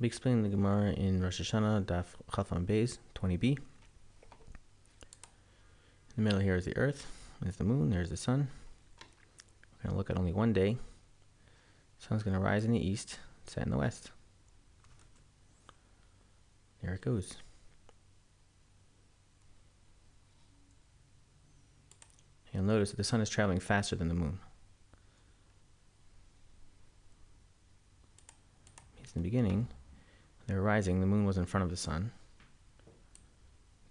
I'll be explaining the Gemara in Rosh Hashanah, Daf Chafan Beis, 20b. In the middle here is the earth, there's the moon, there's the sun. We're going to look at only one day. The sun's going to rise in the east, set in the west. There it goes. You'll notice that the sun is traveling faster than the moon. It's in the beginning, they were rising, the moon was in front of the sun.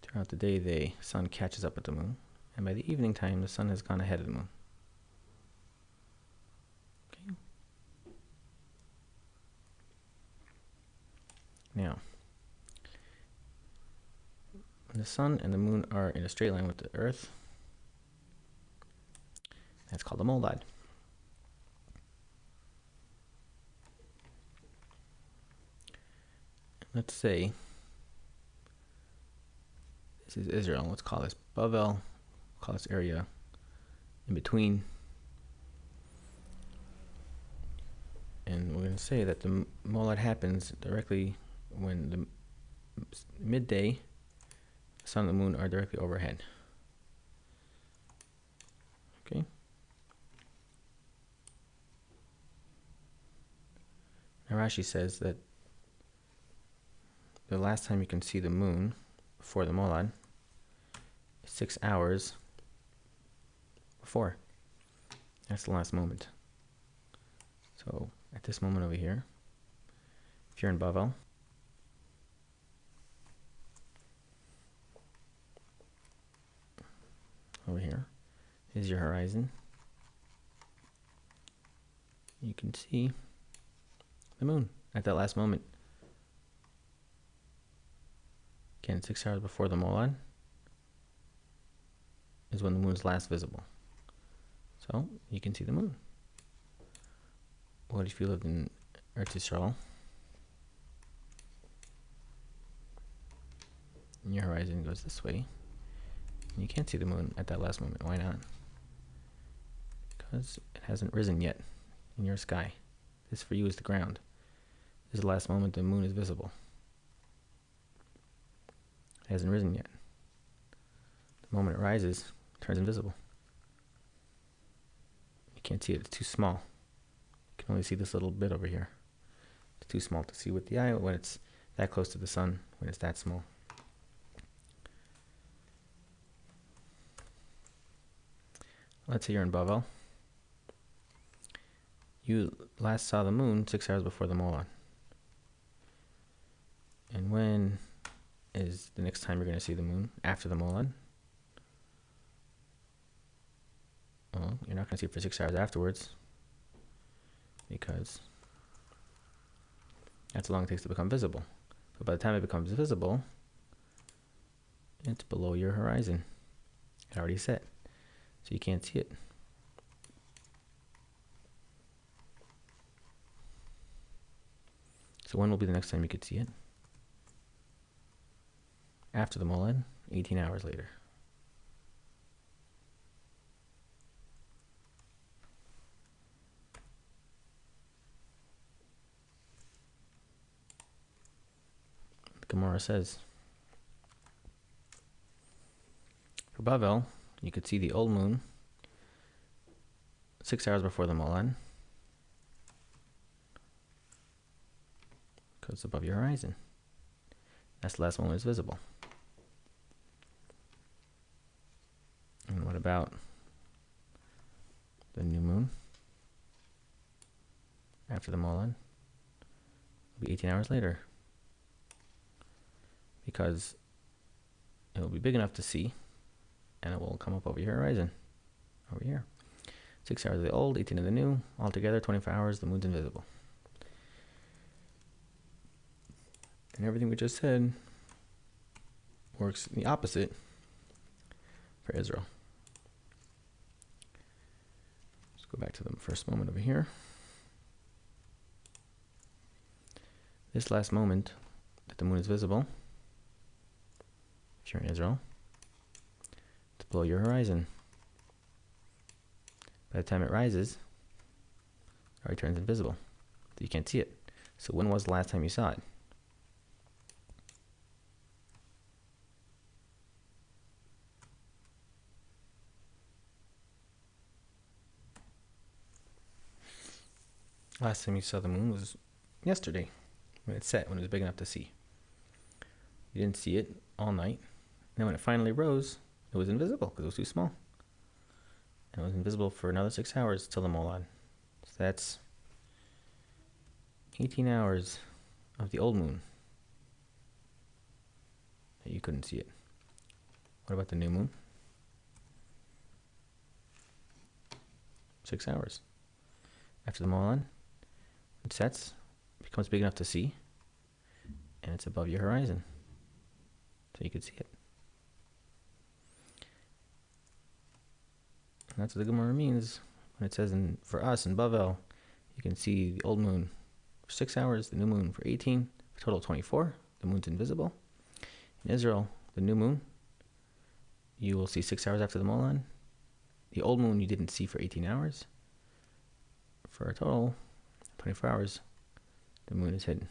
Throughout the day, the sun catches up with the moon, and by the evening time, the sun has gone ahead of the moon. Now, the sun and the moon are in a straight line with the earth. That's called a molad. Let's say this is Israel. Let's call this Bavel. Call this area in between. And we're going to say that the molad happens directly when the midday, sun and the moon are directly overhead. Okay. Now Rashi says that the last time you can see the moon before the molad six hours before. That's the last moment. So at this moment over here, if you're in Bavel, over here is your horizon. You can see the moon at that last moment. Again, six hours before the molad is when the moon is last visible. So you can see the moon. What if you lived in Eretz Yisrael? And your horizon goes this way. And you can't see the moon at that last moment. Why not? Because it hasn't risen yet in your sky. This for you is the ground. This is the last moment the moon is visible. It hasn't risen yet. The moment it rises, it turns invisible. You can't see it, it's too small. You can only see this little bit over here. It's too small to see with the eye when it's that close to the sun, when it's that small. Let's say you're in Bavel. You last saw the moon six hours before the molad. And when is the next time you're going to see the moon after the molad. Well, you're not going to see it for six hours afterwards because that's how long it takes to become visible. But by the time it becomes visible, it's below your horizon. It already set, so you can't see it. So when will be the next time you could see it? After the molad, 18 hours later. Gemara says, for Bavel, you could see the old moon six hours before the molad because above your horizon. That's the last one was visible. And what about the new moon after the molad? It'll be 18 hours later because it will be big enough to see and it will come up over your horizon over here. Six hours of the old, 18 of the new, altogether 24 hours, the moon's invisible. And everything we just said works the opposite for Israel. Go back to the first moment over here. This last moment that the moon is visible, if you're in Israel, it's below your horizon. By the time it rises, it already turns invisible. So you can't see it. So when was the last time you saw it? Last time you saw the moon was yesterday when it set, when it was big enough to see. You didn't see it all night. And then when it finally rose, it was invisible because it was too small. And it was invisible for another six hours till the Molad. So that's 18 hours of the old moon that you couldn't see it. What about the new moon? Six hours. After the Molad, it sets, becomes big enough to see, and it's above your horizon. So you could see it. And that's what the Gemara means when it says in, for us in Bavel, you can see the old moon for six hours, the new moon for 18, a total of 24. The moon's invisible. In Israel, the new moon, you will see six hours after the Molad. The old moon you didn't see for 18 hours. For a total 24 hours, the moon is hidden.